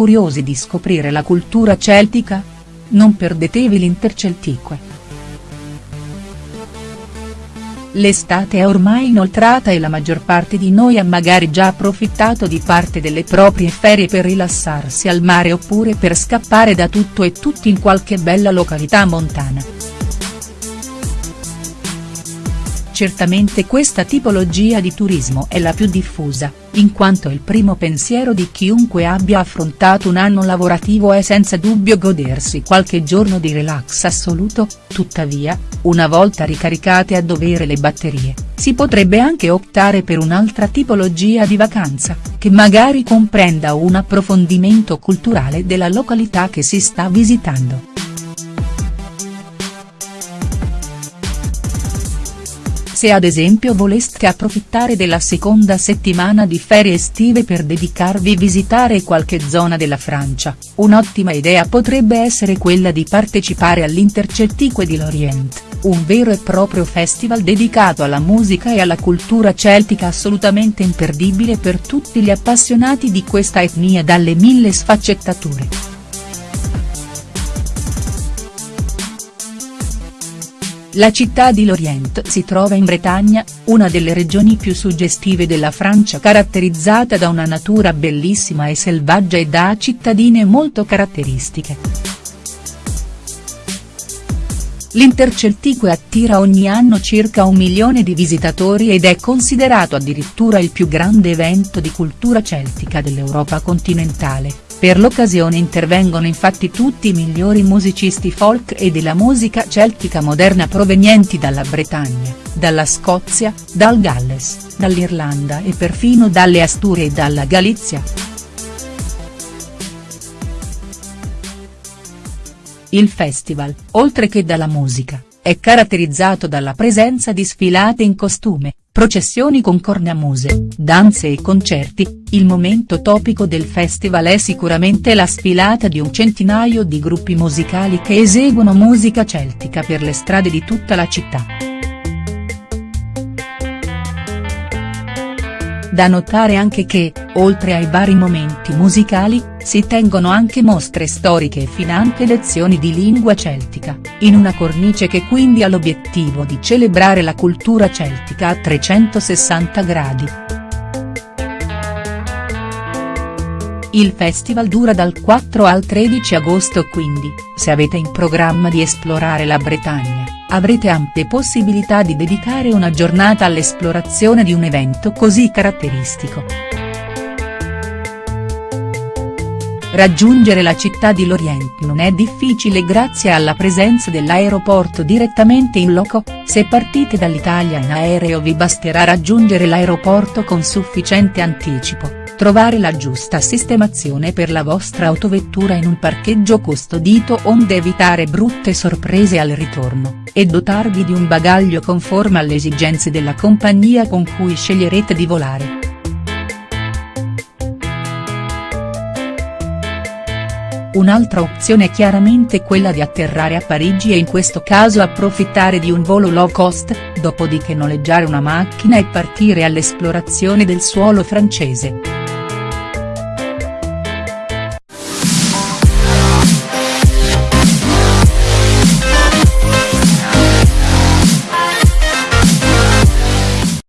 curiosi di scoprire la cultura celtica? Non perdetevi l'Interceltique. L'estate è ormai inoltrata e la maggior parte di noi ha magari già approfittato di parte delle proprie ferie per rilassarsi al mare oppure per scappare da tutto e tutti in qualche bella località montana. Certamente questa tipologia di turismo è la più diffusa, in quanto il primo pensiero di chiunque abbia affrontato un anno lavorativo è senza dubbio godersi qualche giorno di relax assoluto, tuttavia, una volta ricaricate a dovere le batterie, si potrebbe anche optare per un'altra tipologia di vacanza, che magari comprenda un approfondimento culturale della località che si sta visitando. Se ad esempio voleste approfittare della seconda settimana di ferie estive per dedicarvi a visitare qualche zona della Francia, un'ottima idea potrebbe essere quella di partecipare all'Interceltique di Lorient, un vero e proprio festival dedicato alla musica e alla cultura celtica assolutamente imperdibile per tutti gli appassionati di questa etnia dalle mille sfaccettature. La città di Lorient si trova in Bretagna, una delle regioni più suggestive della Francia caratterizzata da una natura bellissima e selvaggia e da cittadine molto caratteristiche. L'Interceltique attira ogni anno circa un milione di visitatori ed è considerato addirittura il più grande evento di cultura celtica dell'Europa continentale per l'occasione intervengono infatti tutti i migliori musicisti folk e della musica celtica moderna provenienti dalla Bretagna, dalla Scozia, dal Galles, dall'Irlanda e perfino dalle Asturie e dalla Galizia. Il festival, oltre che dalla musica, è caratterizzato dalla presenza di sfilate in costume, processioni con cornamuse, danze e concerti, il momento topico del festival è sicuramente la sfilata di un centinaio di gruppi musicali che eseguono musica celtica per le strade di tutta la città. Da notare anche che, oltre ai vari momenti musicali, si tengono anche mostre storiche e finanche lezioni di lingua celtica, in una cornice che quindi ha l'obiettivo di celebrare la cultura celtica a 360 gradi. Il festival dura dal 4 al 13 agosto quindi, se avete in programma di esplorare la Bretagna, avrete ampie possibilità di dedicare una giornata all'esplorazione di un evento così caratteristico. Raggiungere la città di Lorient non è difficile grazie alla presenza dell'aeroporto direttamente in loco, se partite dall'Italia in aereo vi basterà raggiungere l'aeroporto con sufficiente anticipo, trovare la giusta sistemazione per la vostra autovettura in un parcheggio custodito onde evitare brutte sorprese al ritorno, e dotarvi di un bagaglio conforme alle esigenze della compagnia con cui sceglierete di volare. Un'altra opzione è chiaramente quella di atterrare a Parigi e in questo caso approfittare di un volo low cost, dopodiché noleggiare una macchina e partire all'esplorazione del suolo francese.